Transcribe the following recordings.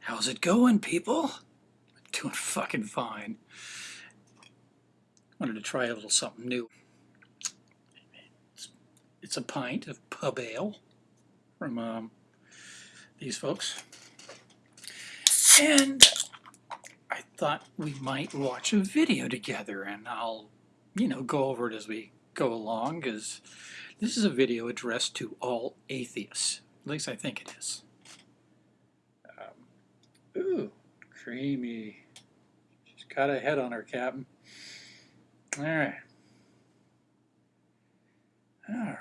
How's it going, people? Doing fucking fine. Wanted to try a little something new. It's, it's a pint of pub ale from um, these folks. And I thought we might watch a video together and I'll, you know, go over it as we go along because this is a video addressed to all atheists. At least I think it is. Um, ooh, creamy. She's got a head on her, Captain. All right. All right.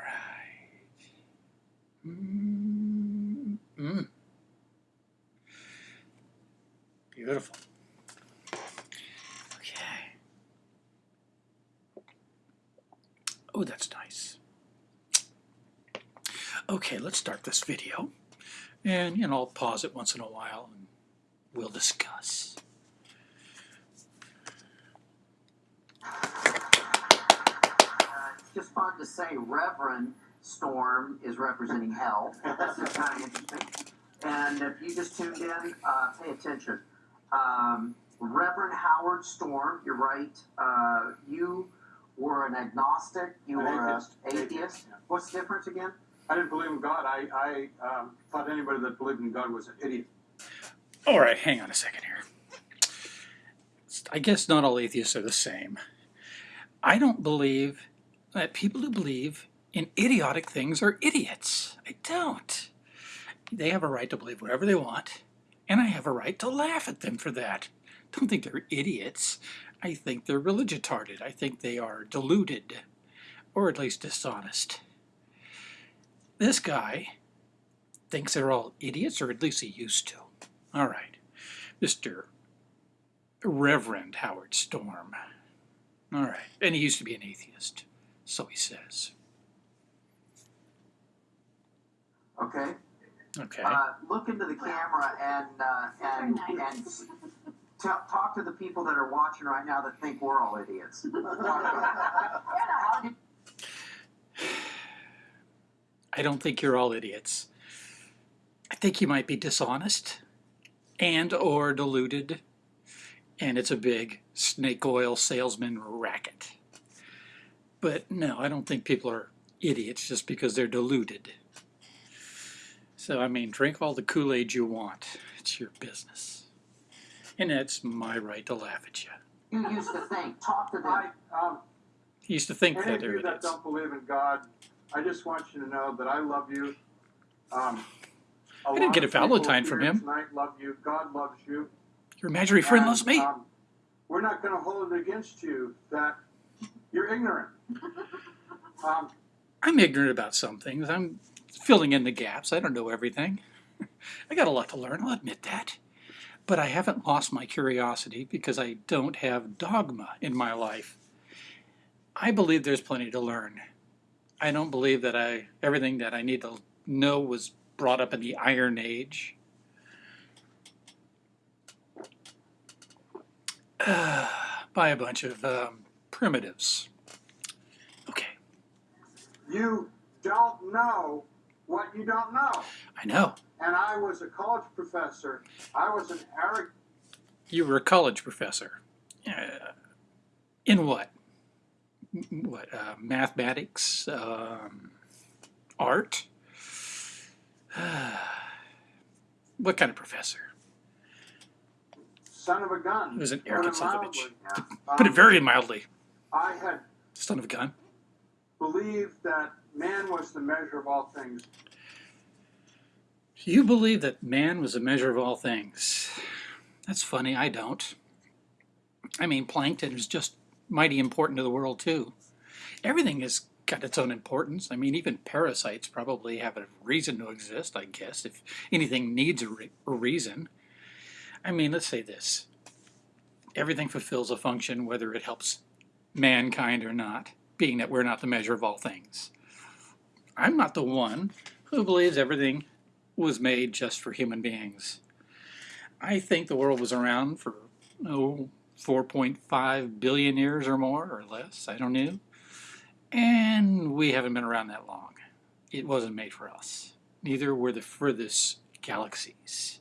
Mm, mm. Beautiful. Okay. Oh, that's nice. Okay, let's start this video. And, you know, I'll pause it once in a while and we'll discuss. Uh, it's just fun to say Reverend Storm is representing hell. This is kind of interesting. And if you just tuned in, uh, pay attention. Um, Reverend Howard Storm, you're right. Uh, you were an agnostic. You An were an atheist. atheist. Atheist, yeah. What's the difference again? I didn't believe in God. I, I um, thought anybody that believed in God was an idiot. All right, hang on a second here. I guess not all atheists are the same. I don't believe that people who believe in idiotic things are idiots. I don't. They have a right to believe whatever they want, and I have a right to laugh at them for that. Don't think they're idiots. I think they're religitarded. I think they are deluded, or at least dishonest. This guy thinks they're all idiots, or at least he used to. All right, Mr. Reverend Howard Storm. All right, and he used to be an atheist, so he says. Okay. Okay. Uh, look into the camera and uh, and and s- talk to the people that are watching right now that think we're all idiots. I don't think you're all idiots. I think you might be dishonest and or diluted and it's a big snake oil salesman racket. But no, I don't think people are idiots just because they're deluded. So, I mean, drink all the Kool-Aid you want. It's your business. And it's my right to laugh at you. You used to think. Talk to them. I, um, He used to think any that of they're you that idiots. don't believe in God, I just want you to know that I love you. Um, I didn't get a Valentine from him. Tonight love you. God loves you. Your imaginary friend And, loves me. Um, we're not going to hold it against you that you're ignorant. Um, I'm ignorant about some things. I'm filling in the gaps. I don't know everything. I got a lot to learn, I'll admit that. But I haven't lost my curiosity because I don't have dogma in my life. I believe there's plenty to learn. I don't believe that I everything that I need to know was brought up in the Iron Age. by a bunch of um, primitives. Okay, you don't know what you don't know. I know. And I was a college professor. I was an arrogant. You were a college professor. Uh, in what? What? Uh, mathematics? Um, art? what kind of professor? son of a gun. He was an arrogant son of a bitch. Um, Put it very mildly. I had Son of a gun. believed that man was the measure of all things. You believe that man was a measure of all things. That's funny, I don't. I mean, plankton is just mighty important to the world, too. Everything has got its own importance. I mean, even parasites probably have a reason to exist, I guess, if anything needs a, re- a reason. I mean, let's say this everything fulfills a function, whether it helps mankind or not, being that we're not the measure of all things. I'm not the one who believes everything was made just for human beings. I think the world was around for, oh, 4.5 billion years or more or less, I don't know. And we haven't been around that long. It wasn't made for us. Neither were the furthest galaxies.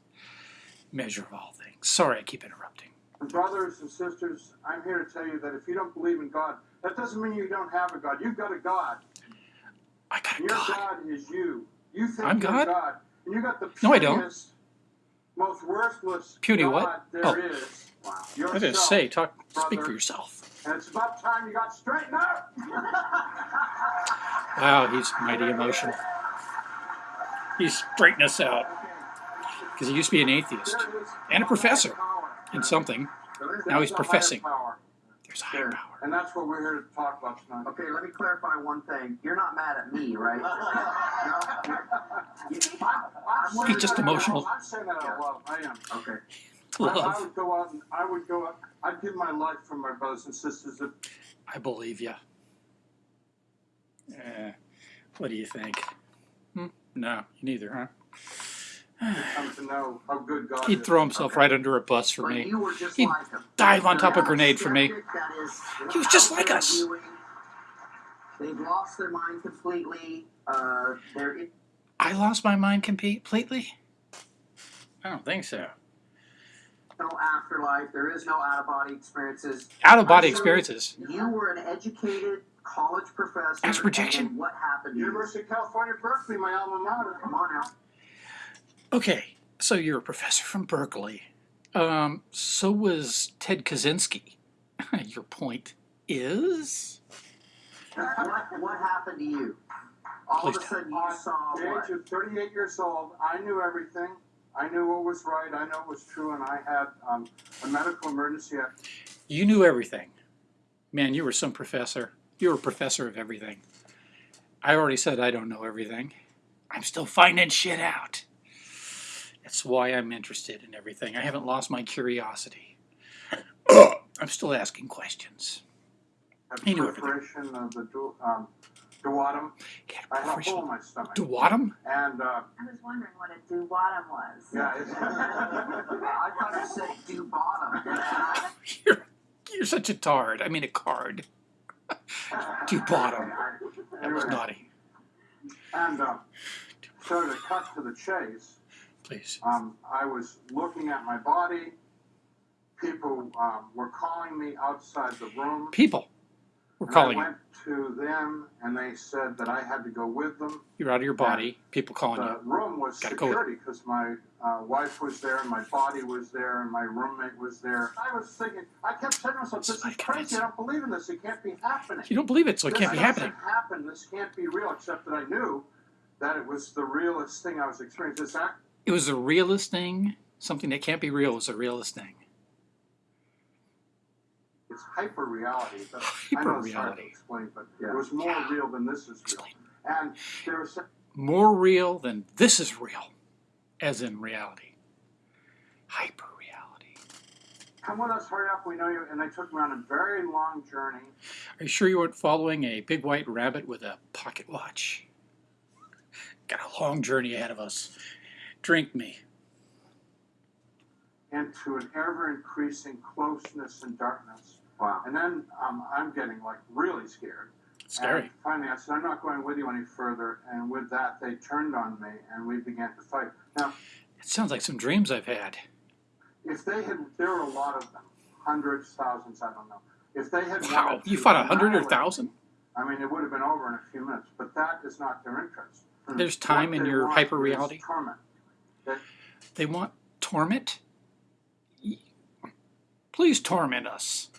Measure of all things. Sorry, I keep interrupting. Brothers and sisters, I'm here to tell you that if you don't believe in God, that doesn't mean you don't have a God. You've got a God. I got a Your God. God is you. You think I'm God? God. And you got the No, I don't. most worthless Puny God what? there Oh. is. Wow. I was Yourself. gonna say, talk, speak for yourself. And it's about time you got straightened out. Oh, wow, he's mighty emotional. He's straightening us out because he used to be an atheist There it is. and a professor Power. in something. Now he's There's a higher professing. power. There's a higher power. And that's what we're here to talk about tonight. Okay, let me clarify one thing. You're not mad at me, right? No? I'm He's just saying that out emotional. I'm saying that out loud. I am. Okay. I, I would go out and I would go out. I'd give my life for my brothers and sisters. If I believe you. Eh, what do you think? Hmm? No, neither, huh? come to know how good God He'd throw himself Okay. right under a bus for But me. you were just He'd like dive on top of a grenade for me. skeptic, That is, He was just like us. They've lost their mind completely. Uh, they're I lost my mind completely? I don't think so. No afterlife. There is no out of body experiences. Out of body sure experiences. You were an educated college professor. Astral projection? what happened to you? University of California, Berkeley, my alma mater. Come on now. Okay, so you're a professor from Berkeley. Um, so was Ted Kaczynski. Your point is? What, what happened to you? All Please of a sudden you At saw the what? age of 38 years old, I knew everything. I knew what was right. I knew what was true, and I had um, a medical emergency. You knew everything. Man, you were some professor. You were a professor of everything. I already said I don't know everything. I'm still finding shit out. That's why I'm interested in everything. I haven't lost my curiosity. I'm still asking questions. He knew everything. of the um, duodenum. Get a I had a hole in my stomach. Duodenum? and uh, I was wondering what a duodenum was. yeah, it's, I thought you said do bottom. You're, you're such a tard. I mean a card. Duodenum. That was naughty. And uh, so to cut to the chase, Please. um, I was looking at my body. People um, were calling me outside the room. People. We're calling I you. went to them, and they said that I had to go with them. You're out of your body. People calling The you. room was Gotta security because my uh, wife was there, and my body was there, and my roommate was there. I was thinking, I kept saying to myself, "This is crazy. I don't believe in this. It can't be happening." You don't believe it, so it this can't be happening. happen. This can't be real. Except that I knew that it was the realest thing I was experiencing. This act, It was the realest thing. Something that can't be real is the realest thing. It's hyper reality. But I know it's hard to explain, but Yeah. it was more Yeah. real than this is real. And there was More real than this is real, as in reality. Hyper reality. come with us, hurry up, we know you. And they took me on a very long journey. Are you sure you weren't following a big white rabbit with a pocket watch? Got a long journey ahead of us. Drink me. into an ever increasing closeness and darkness. Wow. And then um, I'm getting like really scared. Scary. And finally, I said, I'm not going with you any further. And with that, they turned on me and we began to fight. Now, It sounds like some dreams I've had. if they had, there were a lot of them, hundreds, thousands, I don't know. If they had Wow, you fought a hundred or thousand? I mean, it would have been over in a few minutes. But that is not their interest. There's time in your hyper reality. Torment. They want torment? Please torment us.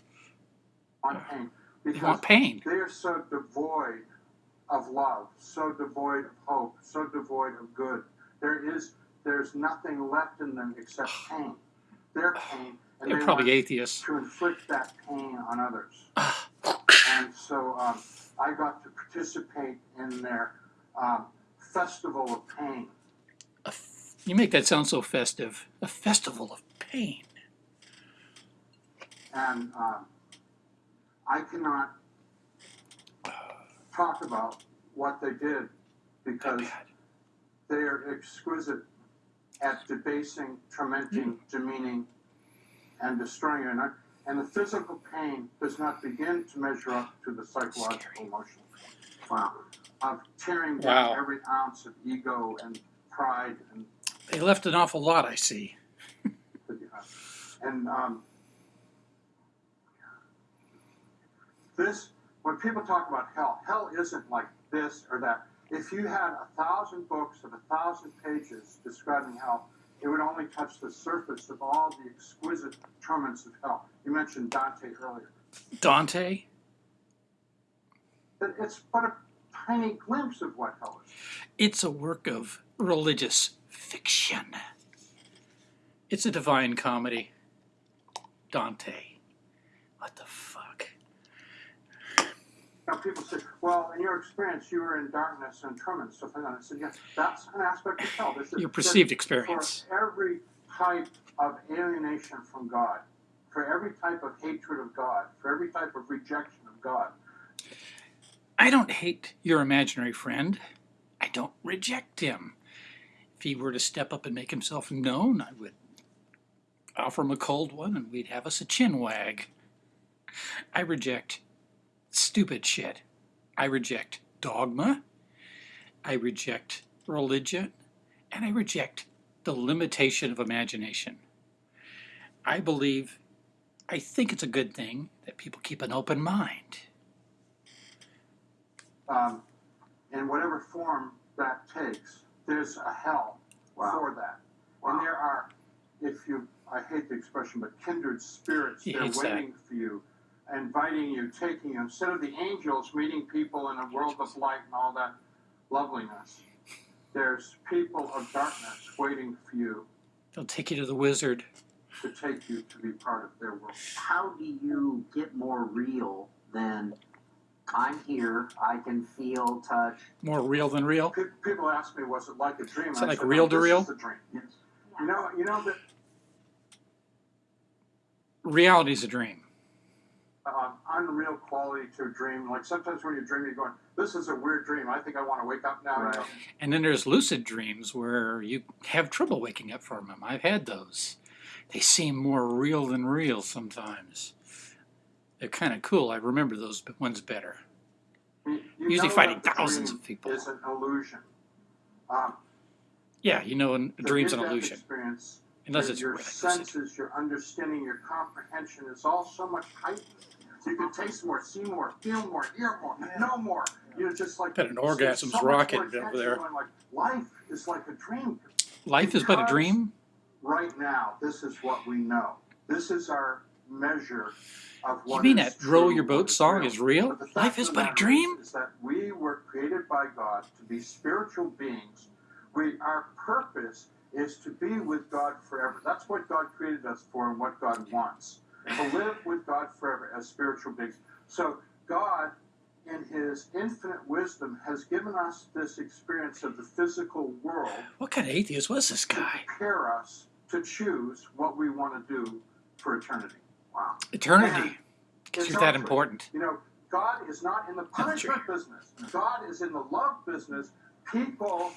On pain. They Because want pain. They are so devoid of love, so devoid of hope, so devoid of good. There is there's nothing left in them except pain. Their pain, and They're they probably want atheists. to inflict that pain on others. and so um, I got to participate in their um, festival of pain. You make that sound so festive. A festival of pain. and um, I cannot talk about what they did because they are exquisite at debasing, tormenting, demeaning, and destroying you. And, I- and the physical pain does not begin to measure up to the psychological Scary. emotion Wow. of tearing down Wow. every ounce of ego and pride and They left an awful lot, I see. And um, this, when people talk about hell, hell isn't like this or that. If you had a thousand books of a thousand pages describing hell, it would only touch the surface of all the exquisite torments of hell. You mentioned Dante earlier. Dante? It's but a tiny glimpse of what hell is. It's a work of religious fiction. It's a divine comedy. Dante. What the people say, well, in your experience, you were in darkness and torment, stuff like that. I said, yes, that's an aspect of hell. This is- Your perceived experience. For every type of alienation from God, for every type of hatred of God, for every type of rejection of God, I don't hate your imaginary friend. I don't reject him. If he were to step up and make himself known, I would offer him a cold one and we'd have us a chin wag. I reject stupid shit. I reject dogma. I reject religion. And I reject the limitation of imagination. I believe, I think it's a good thing that people keep an open mind. um, in whatever form that takes, there's a hell Wow. for that. Wow. And there are, if you, I hate the expression, but kindred spirits, He they're hates that. waiting for you, inviting you, taking you. Instead of the angels meeting people in a world of light and all that loveliness, there's people of darkness waiting for you They'll take you to the wizard. to take you to be part of their world. How do you get more real than I'm here, I can feel, touch? More real than real. People ask me, was it like a dream? Is And it like said, real "No, to real?" is a dream. Yes. You know, you know that Reality's a dream. Um, unreal quality to a dream. Like sometimes when you dream, you're going, "This is a weird dream. I think I want to wake up now." you Right. know? And then there's lucid dreams where you have trouble waking up from them. I've had those. They seem more real than real sometimes. They're kind of cool. I remember those ones better. You, you Usually fighting thousands of people. Is an illusion. Um, Yeah, you know, a dream's an illusion. Unless your, it's your senses, your understanding, your comprehension is all so much heightened. You can taste more, see more, feel more, hear more, know more. You're just like Bet an it's orgasm's so much rocketing more over there. Like life is like a dream. Life is but a dream? right now, this is what we know. This is our measure of what. You mean is that Row Your Boat song is real? But the fact Life is but a dream? Is, is that we were created by God to be spiritual beings. We our purpose is to be with God forever. That's what God created us for and what God wants. To live with God forever as spiritual beings. So God in his infinite wisdom has given us this experience of the physical world What kind of atheist was this to guy? prepare us to choose what we want to do for eternity. Wow. Eternity. Because you're that important. You know, God is not in the punishment business. God is in the love business. People.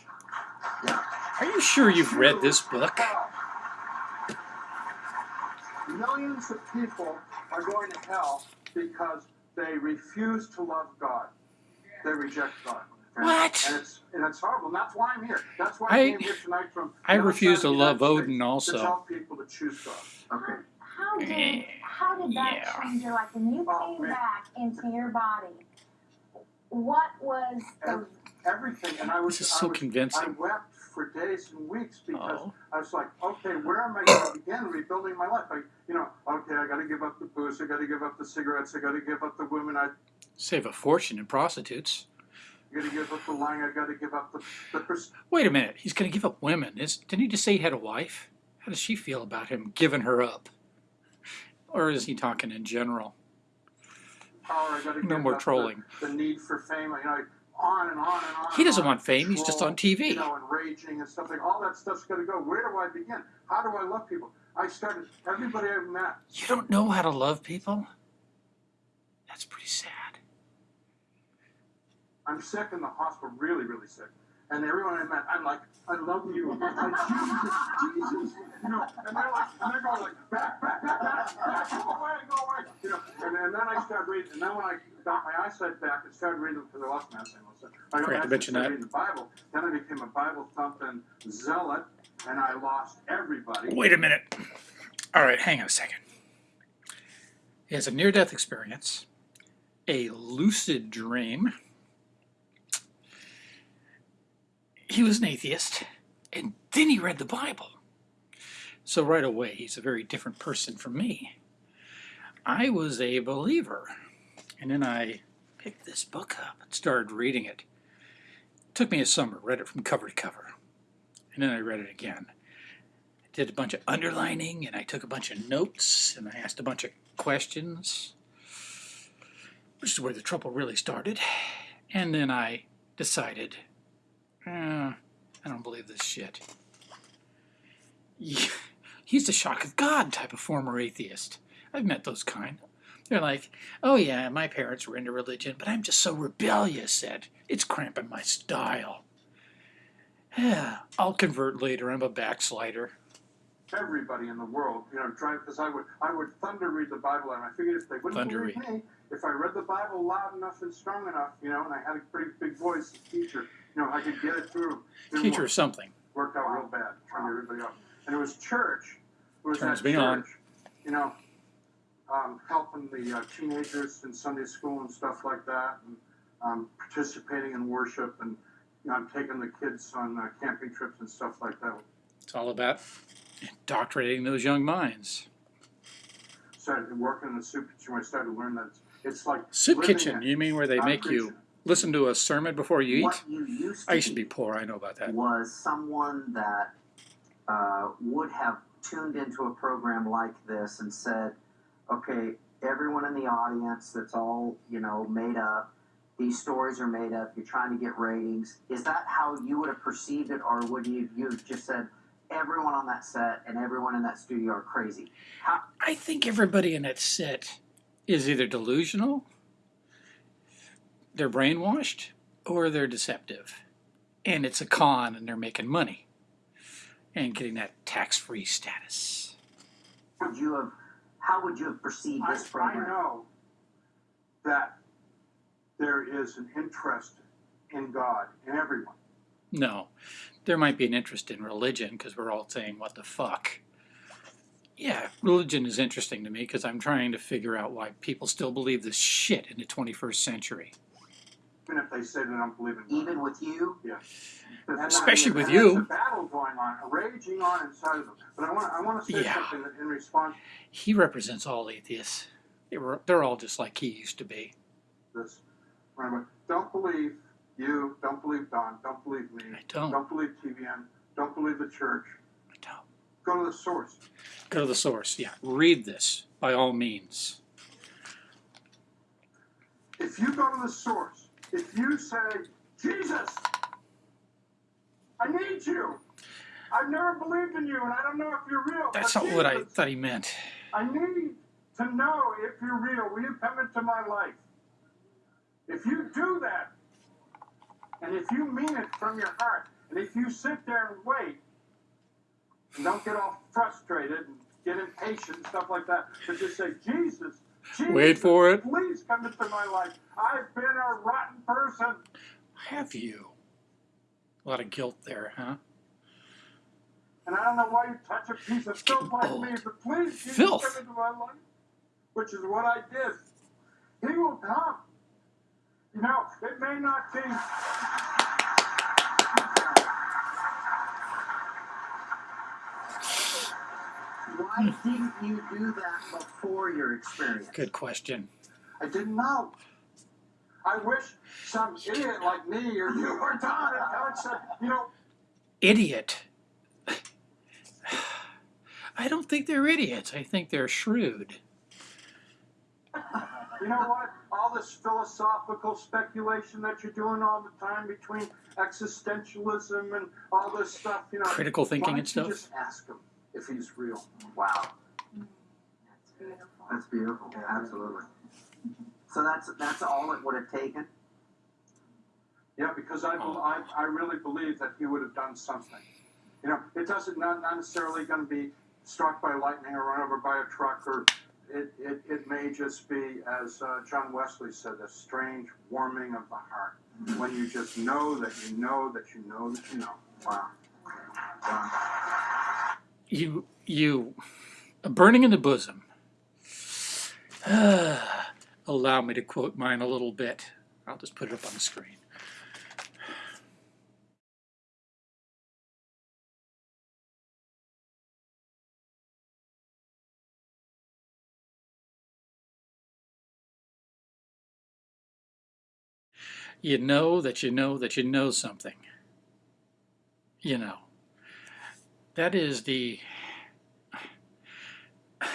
Are you sure you've read this book? hell. Millions of people are going to hell because they refuse to love God. They reject God. And- What? And it's and it's horrible. And that's why I'm here. That's why I- I came here tonight from. I refuse to love Odin also. To tell people to choose God. Okay. How did Eh, how did that yeah. change your life when you Oh, came man. back into your body? What was the Everything. And I was. This is I so was- I convincing. wept for days and weeks because Oh. I was like, okay, where am I going to begin rebuilding my life? I, you know, okay, I got to give up the booze, I got to give up the cigarettes, I got to give up the women, I Save a fortune in prostitutes. I got to give up the lying, I got to give up the the Wait a minute. He's going to give up women. Is, didn't he just say he had a wife? How does she feel about him giving her up? Or is he talking in general? power, I No more trolling. The, the need for fame, you know, on and on and on. He doesn't want fame. He's just on You TV. know, and raging and stuff like all that stuff's got to go. Where do I begin? How do I love people? I started everybody I've met. You don't know how to love people? That's pretty sad. I'm sick in the hospital, really, really sick. And everyone I met, I'm like, I love you. I, Jesus, Jesus. You know, and they're like, and they're going like, back, back, back, back, back, go away, go away. You know, and, and then I start reading, and then when I got my eyesight back and started reading, because I lost my eyesight most of the time, I got Forgot to mention that. reading the Bible. Then I became a Bible thumping zealot, and I lost everybody. Wait a minute. All right, hang on a second. He has a near death experience, a lucid dream. He was an atheist, and then he read the Bible. So right away, he's a very different person from me. I was a believer, and then I picked this book up and started reading it. took me a summer, read it from cover to cover, and then I read it again I did a bunch of underlining and I took a bunch of notes and I asked a bunch of questions, which is where the trouble really started. And then I decided, eh, I don't believe this shit. He's the shock of God type of former atheist. I've met those kind. They're like, oh yeah, my parents were into religion, but I'm just so rebellious that it's cramping my style. Yeah, I'll convert later. I'm a backslider. everybody in the world, you know, trying because I would I would thunder read the Bible, and I figured if they wouldn't Thunder believe me, if I read the Bible loud enough and strong enough, you know, and I had a pretty big voice as teacher, you know, I could get it through. Didn't Teacher work. something. worked out real bad, to everybody else. And it was church. It was Turns me church, on. You know, um, helping the uh, teenagers in Sunday school and stuff like that, and um, participating in worship, and you know, taking the kids on uh, camping trips and stuff like that. It's all about indoctrinating those young minds. Started working in the soup kitchen where I started to learn that it's, like Soup kitchen, you mean where they make you listen to a sermon before you eat? You used to I used to be be poor, I know about that. was someone that uh, would have tuned into a program like this and said, okay, everyone in the audience that's all, you know, made up, these stories are made up, you're trying to get ratings. Is that how you would have perceived it, or would you you have just said, everyone on that set and everyone in that studio are crazy? How, I think everybody in that set is either delusional, they're brainwashed, or they're deceptive. And it's a con and they're making money and getting that tax free status. would you have, how would you have perceived I, this I program? know that there is an interest in God in everyone. No, there might be an interest in religion because we're all saying, what the fuck? Yeah, religion is interesting to me because I'm trying to figure out why people still believe this shit in the 21st century. Even if they say they don't believe in God. Even with you? Yeah. Especially and with there's you. a battle going on, a raging on inside of them. But I want, I want to say Yeah. something in response He represents all atheists. They were, they're all just like he used to be. this. Remember, don't believe you, don't believe Don, don't believe me, I don't. don't believe TBN, don't believe the church. I don't. Go to the source. Go to the source. Yeah, read this by all means. If you go to the source, if you say, Jesus, I need you. I've never believed in you, and I don't know if you're real. That's not what I thought he meant. I need to know if you're real. Will you come into my life? If you do that, and if you mean it from your heart, and if you sit there and wait, and don't get all frustrated and get impatient and stuff like that, but just say, Jesus, Jesus, Wait for it. Please come into my life. I've been a rotten person. Have you? A lot of guilt there, huh? And I don't know why you touch a piece of It's getting filth like old. me, but please Jesus, Filth. come into my life. Which is what I did. He will come. You know, it may not be. Why didn't you do that before your experience? Good question. I didn't know. I wish some idiot like me or you or Don had come and said, you know, Idiot. I don't think they're idiots. I think they're shrewd. you know what? All this philosophical speculation that you're doing all the time between existentialism and all this stuff, you know. Critical why thinking don't and you stuff. just ask him if he's real. Wow, That's beautiful. that's beautiful. Absolutely. So that's that's all it would have taken. Yeah, because I, bel- I, I really believe that he would have done something. You know, it doesn't not, not necessarily going to be struck by lightning or run over by a truck, or it, it, it may just be, as uh, John Wesley said, a strange warming of the heart when you just know that you know that you know that you know. Wow. Wow. You you A burning in the bosom. Allow me to quote mine a little bit. I'll just put it up on the screen. You know that you know that you know something. You know. That is the.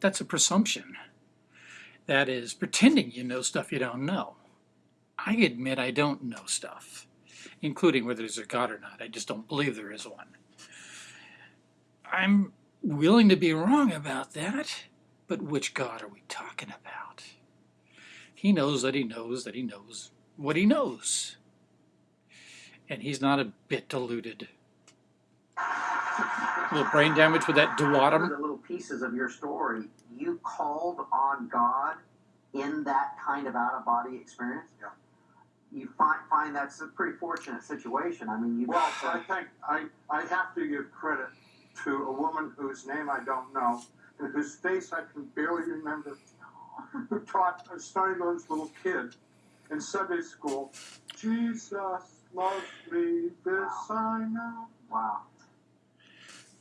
That's a presumption. That is pretending you know stuff you don't know. I admit I don't know stuff, including whether there's a God or not. I just don't believe there is one. I'm willing to be wrong about that, but which God are we talking about? He knows that he knows that he knows what he knows. And he's not a bit deluded. A little brain damage with that duotum. the little pieces of your story, you called on God in that kind of out of body experience. Yeah. You find find that's a pretty fortunate situation. I mean, you. Well, I think I, I have to give credit to a woman whose name I don't know and whose face I can barely remember, who taught a Starry Lowe's little kid in Sunday school, Jesus loves me, this I know. Wow.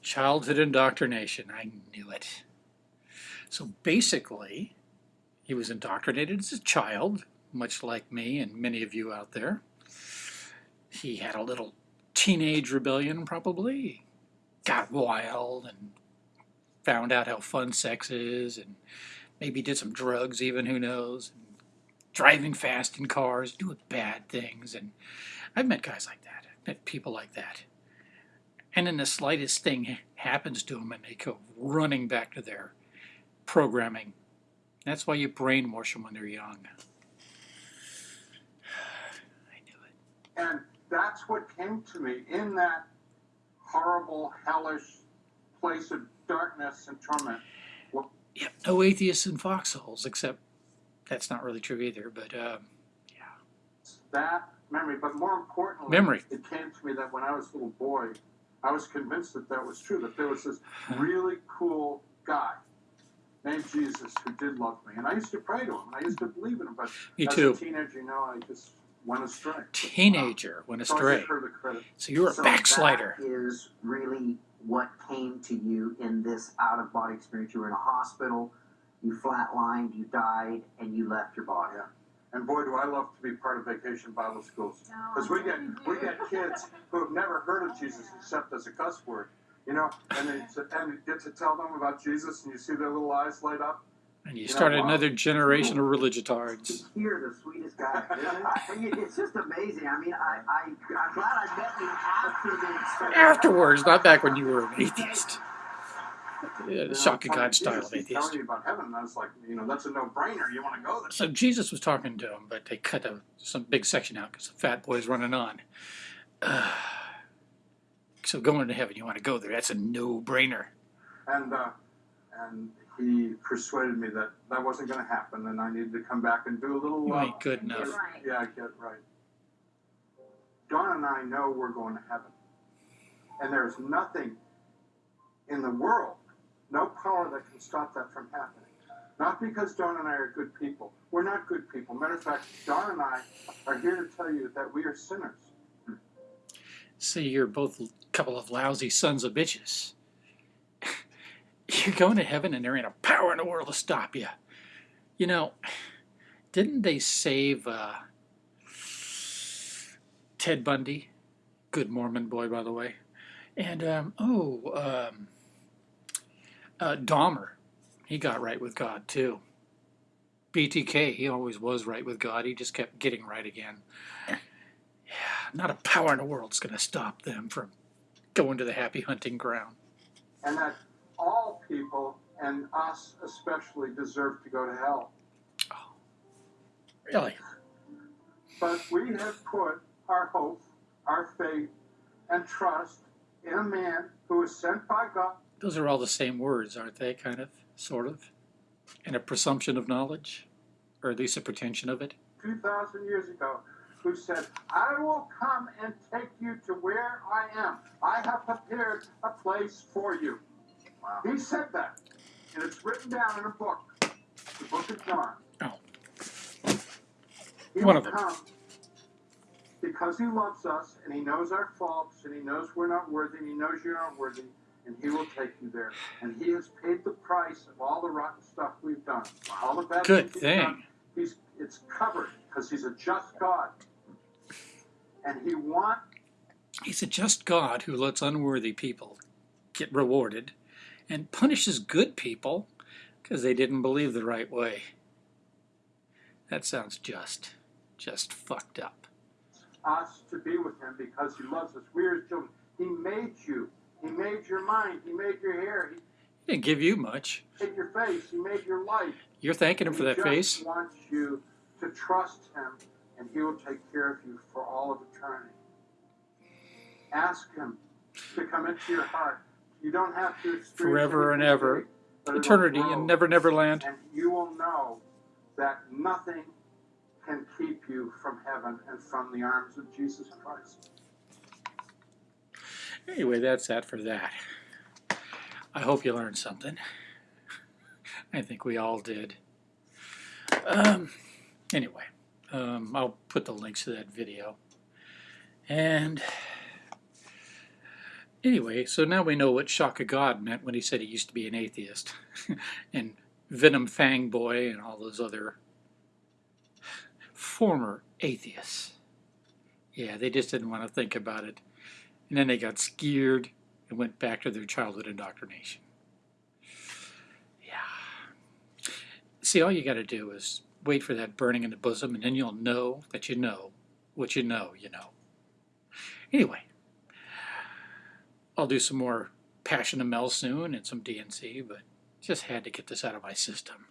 Childhood indoctrination. I knew it. So basically, he was indoctrinated as a child, much like me and many of you out there. He had a little teenage rebellion, probably. Got wild and found out how fun sex is, and maybe did some drugs, even, who knows. Driving fast in cars, doing bad things. And I've met guys like that, I've met people like that. And then the slightest thing happens to them, and they go running back to their programming. That's why you brainwash them when they're young. I knew it. And that's what came to me in that horrible, hellish place of darkness and torment. Yep, no atheists in foxholes, except that's not really true either. But um, that memory, but more importantly, Memory. it came to me that when I was a little boy, I was convinced that that was true, that there was this really cool guy named Jesus who did love me. And I used to pray to him, and I used to believe in him, but me as too. a teenager, you know, I just went astray. Teenager went astray. give her the credit. So you were a So backslider. That is really what came to you in this out of body experience. You were in a hospital, you flatlined, you died, and you left your body. Yeah. And boy, do I love to be part of Vacation Bible Schools. Because we get we get kids who have never heard of Jesus except as a cuss word, you know, and they and you get to tell them about Jesus, and you see their little eyes light up. And you You know, started wow. another generation of religiotards. You're the sweetest guy. I- it's just amazing. I mean, I, I, I'm glad I met you after the experience. Afterwards, not back when you were an atheist. Yeah, You the know, shock of telling God style Jesus, of he's atheist. Telling me about heaven, and I was like, you know, that's a no-brainer. You want to go there? So Jesus was talking to him, but they cut a, some big section out because the fat boy's running on. Uh, so going to heaven, you want to go there? That's a no-brainer. And uh, and he persuaded me that that wasn't going to happen, and I needed to come back and do a little. You Uh, ain't good enough. Right. Yeah, get right. Don and I know we're going to heaven. And there's nothing in the world, no power that can stop that from happening. Not because Don and I are good people. We're not good people. Matter of fact, Don and I are here to tell you that we are sinners. See, you're both a couple of lousy sons of bitches. You're going to heaven and there ain't a power in the world to stop you. You know, didn't they save uh, Ted Bundy? Good Mormon boy, by the way. And, um, oh, um, uh, Dahmer. He got right with God, too. BTK, he always was right with God. He just kept getting right again. Yeah, not a power in the world's going to stop them from going to the happy hunting ground. And that all people, and us especially, deserve to go to hell. Oh. Really? But we have put our hope, our faith, and trust in a man who was sent by God Those are all the same words, aren't they? Kind of, sort of. And a presumption of knowledge, or at least a pretension of it. 2,000 years ago who said, I will come and take you to where I am. I have prepared a place for you. Wow. He said that. And it's written down in a book, the book of John. Oh. He One will of them. come because he loves us and he knows our faults and he knows we're not worthy and he knows you're not worthy and he will take you there. And he has paid the price of all the rotten stuff we've done. All the bad Good things done. thing. He's it's covered because he's a just God. And he wants He's a just God who lets unworthy people get rewarded and punishes good people because they didn't believe the right way. That sounds just, just fucked up. us to be with him because he loves us. We're his children. He made you. He made your mind. He made your hair. He didn't give you much. He made your face. He made your life. You're thanking him for that he face. just wants you to trust him, and he will take care of you for all of eternity. Ask him to come into your heart. You don't have to experience Forever and ever. Eternity in Never Never Land. And you will know that nothing can keep you from heaven and from the arms of Jesus Christ. Anyway, that's that for that. I hope you learned something. I think we all did. Um, anyway, um, I'll put the links to that video. And anyway, so now we know what Shock of God meant when he said he used to be an atheist. and Venom Fang Boy and all those other former atheists. Yeah, they just didn't want to think about it. And then they got scared and went back to their childhood indoctrination. Yeah. See, all you got to do is wait for that burning in the bosom, and then you'll know that you know what you know, you know. Anyway, I'll do some more Passion of Mel soon and some DNC, but just had to get this out of my system.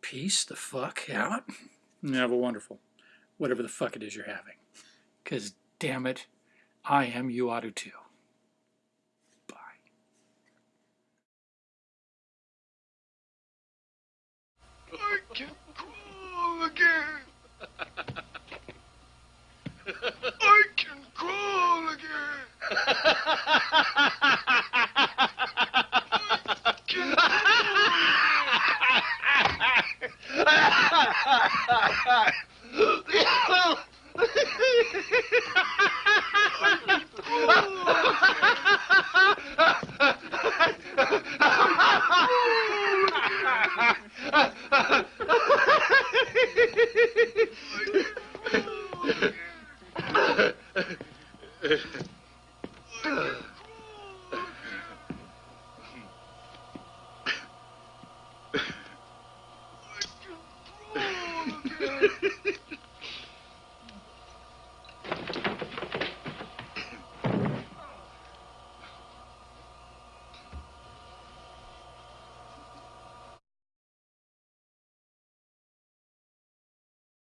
Peace the fuck out. And have a wonderful, whatever the fuck it is you're having. Because, damn it, I am, you ought to too. Bye. I can crawl